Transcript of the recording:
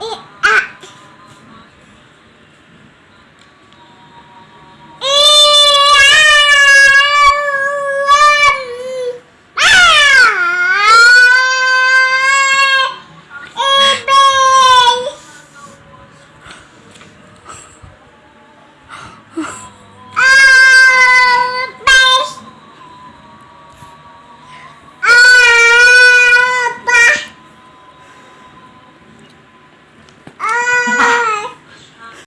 お